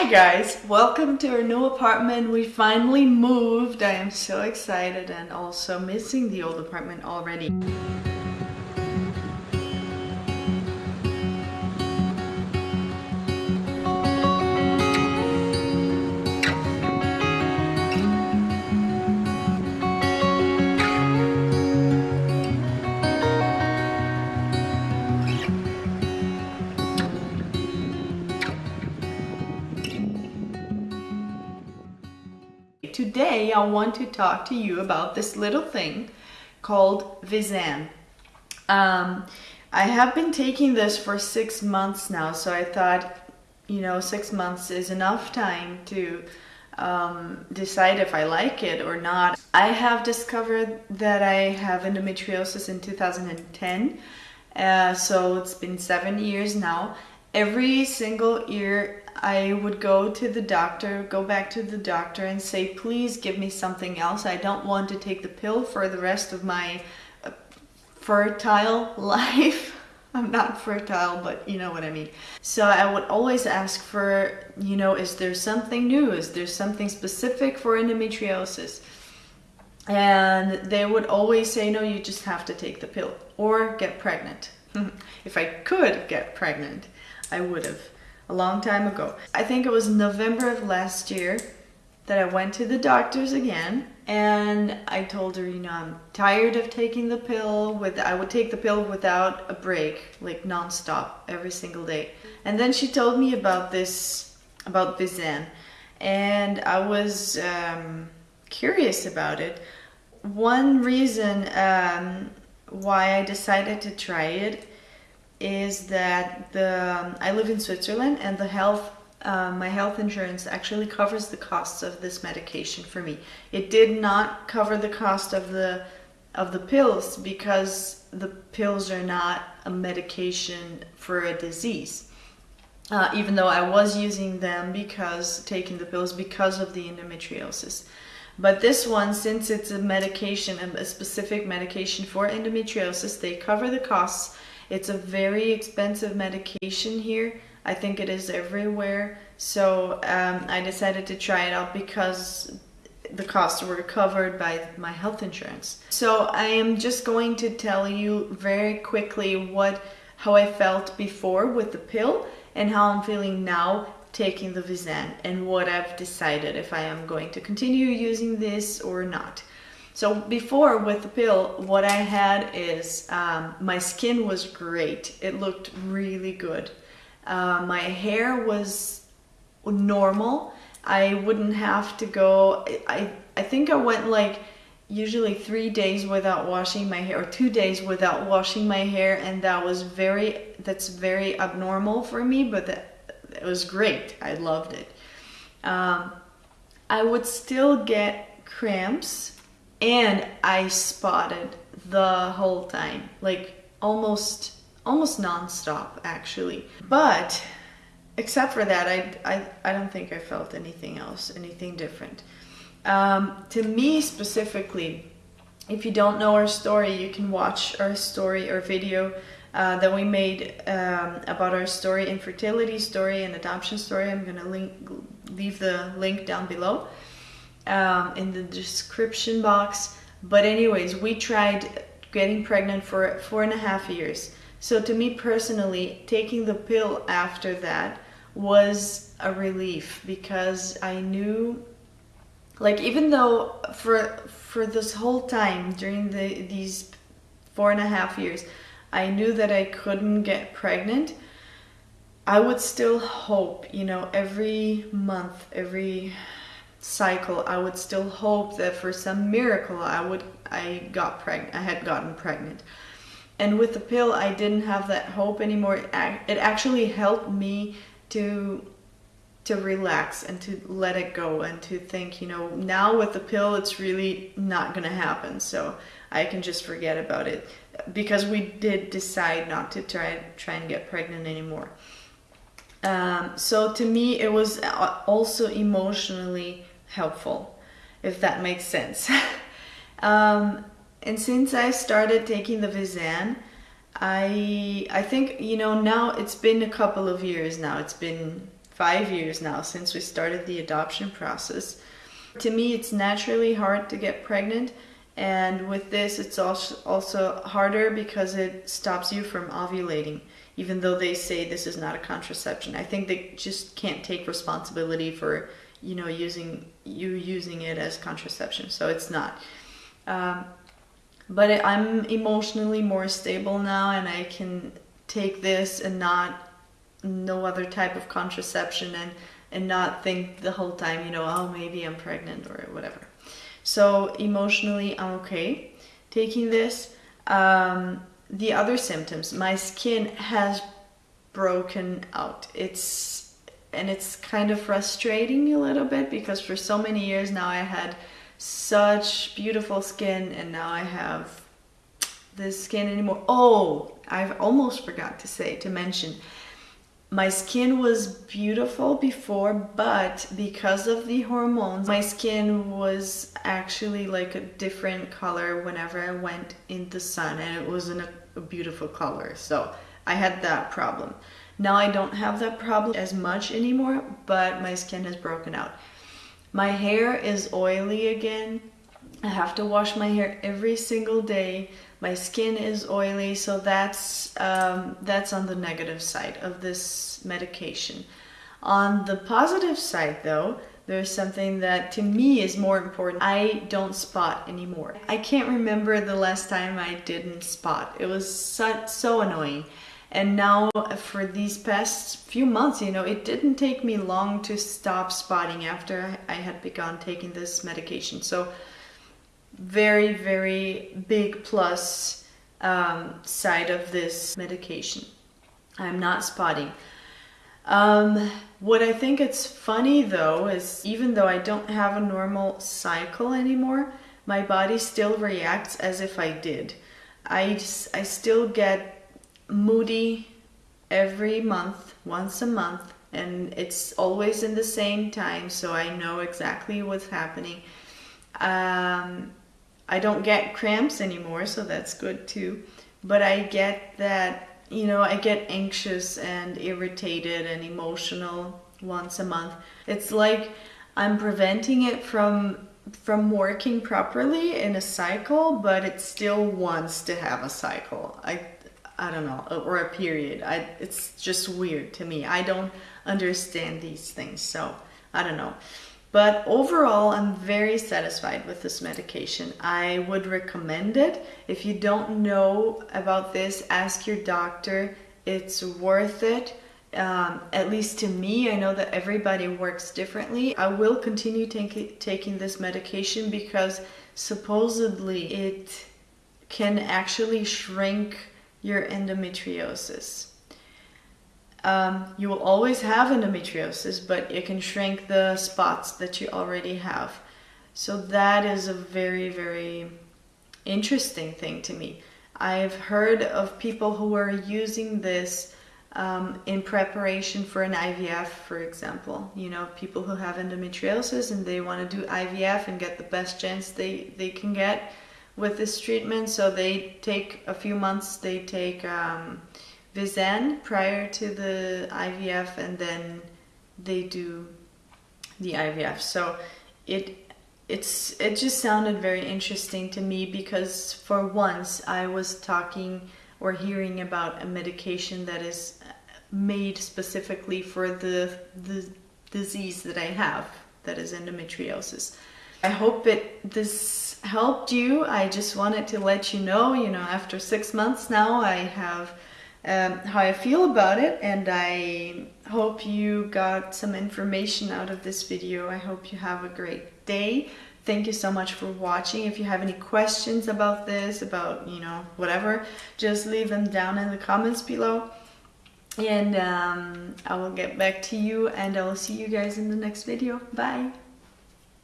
Hi guys, welcome to our new apartment. We finally moved. I am so excited and also missing the old apartment already. Today I want to talk to you about this little thing called Visanne. Um, I have been taking this for six months now, so I thought, you know, six months is enough time to um, decide if I like it or not. I have discovered that I have endometriosis in 2010, uh, so it's been seven years now. Every single year I would go to the doctor, go back to the doctor and say, please give me something else. I don't want to take the pill for the rest of my uh, fertile life. I'm not fertile, but you know what I mean. So I would always ask for, you know, is there something new? Is there something specific for endometriosis? And they would always say, no, you just have to take the pill or get pregnant. if I could get pregnant, I would have a long time ago. I think it was November of last year that I went to the doctors again and I told her, you know, I'm tired of taking the pill with I would take the pill without a break, like nonstop every single day. And then she told me about this about Visanne and I was um, curious about it. One reason um, why I decided to try it is that the I live in Switzerland and the health uh, my health insurance actually covers the costs of this medication for me. It did not cover the cost of the of the pills because the pills are not a medication for a disease. Uh, even though I was using them because taking the pills because of the endometriosis. But this one, since it's a medication, a specific medication for endometriosis, they cover the costs it's a very expensive medication here. I think it is everywhere. So um, I decided to try it out because the costs were covered by my health insurance. So I am just going to tell you very quickly what how I felt before with the pill and how I'm feeling now taking the Visanne and what I've decided if I am going to continue using this or not. So before with the pill, what I had is um, my skin was great. It looked really good. Uh, my hair was normal. I wouldn't have to go, I, I think I went like usually three days without washing my hair or two days without washing my hair and that was very, that's very abnormal for me, but that, it was great. I loved it. Um, I would still get cramps and I spotted the whole time, like almost almost non-stop actually. But except for that, I, I, I don't think I felt anything else, anything different. Um, to me specifically, if you don't know our story, you can watch our story or video uh, that we made um, about our story, infertility story and adoption story. I'm gonna link, leave the link down below um, in the description box. But anyways, we tried getting pregnant for four and a half years. So to me personally, taking the pill after that was a relief because I knew like even though for for this whole time during the these four and a half years I knew that I couldn't get pregnant I would still hope you know every month every cycle, I would still hope that for some miracle I would I got pregnant. I had gotten pregnant. And with the pill, I didn't have that hope anymore. It actually helped me to to relax and to let it go and to think, you know, now with the pill, it's really not going to happen. So I can just forget about it because we did decide not to try try and get pregnant anymore. Um, so to me, it was also emotionally helpful, if that makes sense. um, and since I started taking the Visanne, I I think you know now it's been a couple of years now. It's been five years now since we started the adoption process. To me, it's naturally hard to get pregnant. And with this, it's also harder because it stops you from ovulating, even though they say this is not a contraception. I think they just can't take responsibility for, you know, using you using it as contraception. So it's not. Um, but I'm emotionally more stable now, and I can take this and not no other type of contraception and and not think the whole time, you know, oh maybe I'm pregnant or whatever. So emotionally, I'm okay taking this. Um, the other symptoms, my skin has broken out. It's and it's kind of frustrating a little bit because for so many years now I had such beautiful skin and now I have this skin anymore. Oh, I've almost forgot to say to mention my skin was beautiful before, but because of the hormones, my skin was actually like a different color whenever I went in the sun and it wasn't a, a beautiful color. So I had that problem. Now I don't have that problem as much anymore, but my skin has broken out. My hair is oily again. I have to wash my hair every single day. My skin is oily so that's um, that's on the negative side of this medication. On the positive side though there's something that to me is more important. I don't spot anymore. I can't remember the last time I didn't spot. It was so, so annoying and now for these past few months you know it didn't take me long to stop spotting after I had begun taking this medication so very, very big plus um, side of this medication. I'm not spotting. Um, what I think it's funny though is even though I don't have a normal cycle anymore, my body still reacts as if I did. I, I still get moody every month, once a month, and it's always in the same time, so I know exactly what's happening. Um, I don't get cramps anymore, so that's good too. But I get that, you know, I get anxious and irritated and emotional once a month. It's like I'm preventing it from from working properly in a cycle, but it still wants to have a cycle. I I don't know, or a period. I it's just weird to me. I don't understand these things, so I don't know. But overall, I'm very satisfied with this medication. I would recommend it. If you don't know about this, ask your doctor. It's worth it. Um, at least to me, I know that everybody works differently. I will continue taking this medication because supposedly it can actually shrink your endometriosis. Um, you will always have endometriosis, but it can shrink the spots that you already have. So that is a very, very interesting thing to me. I've heard of people who are using this um, in preparation for an IVF, for example. You know, people who have endometriosis and they want to do IVF and get the best chance they, they can get with this treatment. So they take a few months, they take um, prior to the IVF and then they do the IVF. So it it's it just sounded very interesting to me because for once I was talking or hearing about a medication that is made specifically for the the disease that I have that is endometriosis. I hope it this helped you. I just wanted to let you know, you know, after six months now I have um, how I feel about it and I hope you got some information out of this video. I hope you have a great day. Thank you so much for watching. If you have any questions about this, about, you know, whatever, just leave them down in the comments below. And um, I will get back to you and I will see you guys in the next video. Bye!